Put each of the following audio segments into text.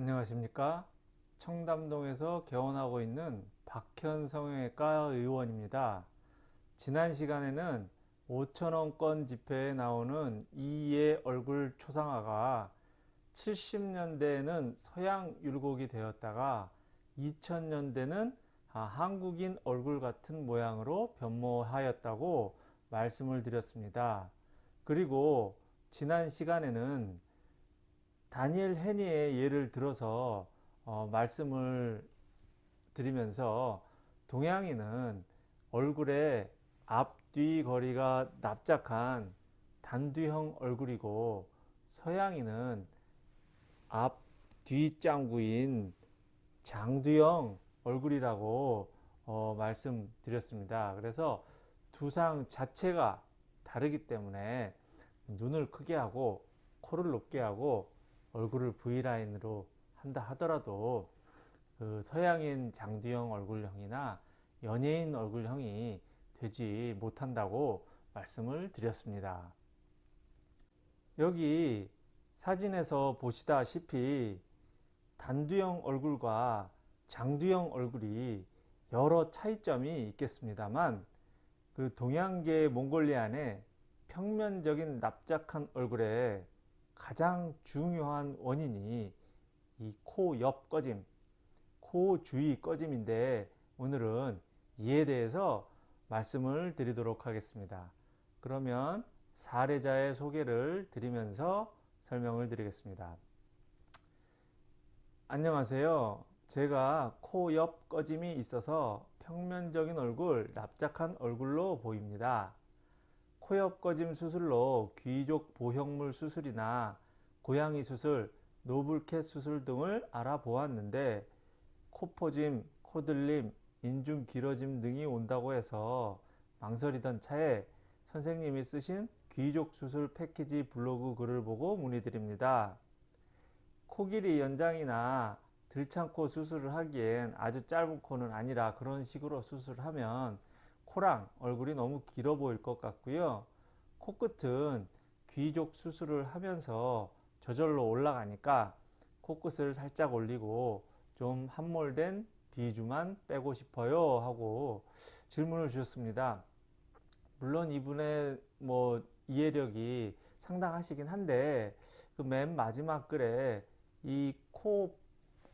안녕하십니까 청담동에서 개원하고 있는 박현 성형외과 의원입니다 지난 시간에는 5천원권 지폐에 나오는 이의 얼굴 초상화가 70년대에는 서양 율곡이 되었다가 2000년대는 아, 한국인 얼굴 같은 모양으로 변모하였다고 말씀을 드렸습니다. 그리고 지난 시간에는 다니엘 헤니의 예를 들어서 어, 말씀을 드리면서 동양인은 얼굴에 앞뒤 거리가 납작한 단두형 얼굴이고 서양인은 앞, 뒤 짱구인 장두형 얼굴이라고 어, 말씀드렸습니다. 그래서 두상 자체가 다르기 때문에 눈을 크게 하고 코를 높게 하고 얼굴을 V라인으로 한다 하더라도 그 서양인 장두형 얼굴형이나 연예인 얼굴형이 되지 못한다고 말씀을 드렸습니다. 여기 사진에서 보시다시피 단두형 얼굴과 장두형 얼굴이 여러 차이점이 있겠습니다만 그 동양계 몽골리안의 평면적인 납작한 얼굴에 가장 중요한 원인이 이 코 옆 꺼짐, 코 주위 꺼짐인데 오늘은 이에 대해서 말씀을 드리도록 하겠습니다. 그러면 사례자의 소개를 드리면서 설명을 드리겠습니다. 안녕하세요. 제가 코 옆 꺼짐이 있어서 평면적인 얼굴, 납작한 얼굴로 보입니다. 코옆 꺼짐 수술로 귀족 보형물 수술이나 고양이 수술, 노블캣 수술 등을 알아보았는데 코포짐, 코들림, 인중 길어짐 등이 온다고 해서 망설이던 차에 선생님이 쓰신 귀족 수술 패키지 블로그 글을 보고 문의드립니다. 코 길이 연장이나 들창코 수술을 하기엔 아주 짧은 코는 아니라 그런 식으로 수술을 하면 코랑 얼굴이 너무 길어 보일 것 같고요. 코끝은 귀족 수술을 하면서 저절로 올라가니까 코끝을 살짝 올리고 좀 함몰된 비주만 빼고 싶어요 하고 질문을 주셨습니다. 물론 이분의 뭐 이해력이 상당하시긴 한데 그 맨 마지막 글에 이코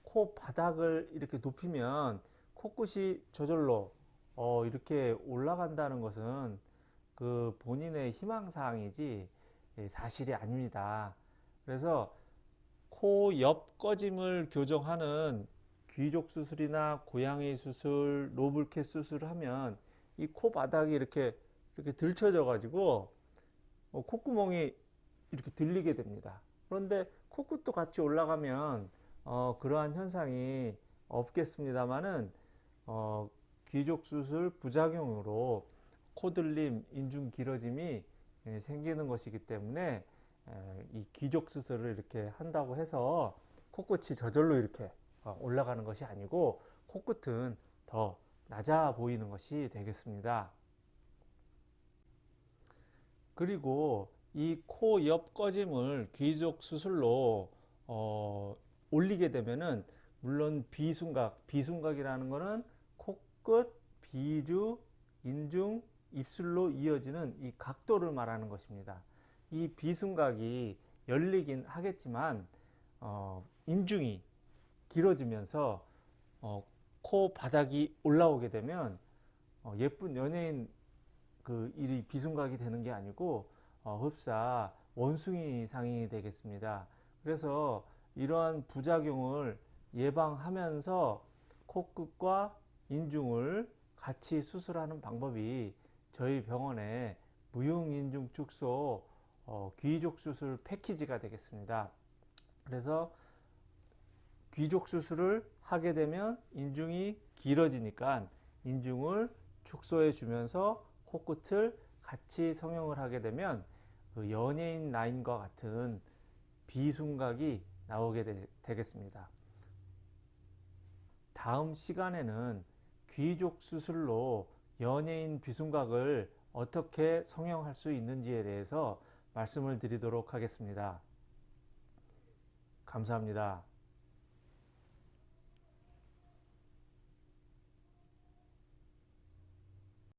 코 바닥을 이렇게 높이면 코끝이 저절로 어 이렇게 올라간다는 것은 그 본인의 희망사항이지 예, 사실이 아닙니다. 그래서 코 옆 꺼짐을 교정하는 귀족 수술이나 고양이 수술, 로블캣 수술을 하면 이 코 바닥이 이렇게 이렇게 들쳐져 가지고 어, 콧구멍이 이렇게 들리게 됩니다. 그런데 코끝도 같이 올라가면 어, 그러한 현상이 없겠습니다만은 어, 귀족 수술 부작용으로 코들림, 인중 길어짐이 예, 생기는 것이기 때문에 이 귀족 수술을 이렇게 한다고 해서 코끝이 저절로 이렇게 어, 올라가는 것이 아니고 코끝은 더 낮아 보이는 것이 되겠습니다. 그리고 이 코 옆 꺼짐을 귀족 수술로 어, 올리게 되면은 물론 비순각, 비순각이라는 것은 코 끝, 비주, 인중, 입술로 이어지는 이 각도를 말하는 것입니다. 이 비순각이 열리긴 하겠지만 어, 인중이 길어지면서 어, 코 바닥이 올라오게 되면 어, 예쁜 연예인 그 일이 비순각이 되는 게 아니고 어, 흡사 원숭이 상이 되겠습니다. 그래서 이러한 부작용을 예방하면서 코끝과 인중을 같이 수술하는 방법이 저희 병원의 무용인중 축소 어, 귀족 수술 패키지가 되겠습니다. 그래서 귀족 수술을 하게 되면 인중이 길어지니까 인중을 축소해 주면서 코끝을 같이 성형을 하게 되면 그 연예인 라인과 같은 비순각이 나오게 되, 겠습니다 다음 시간에는 귀족 수술로 연예인 비순각을 어떻게 성형할 수 있는지에 대해서 말씀을 드리도록 하겠습니다. 감사합니다.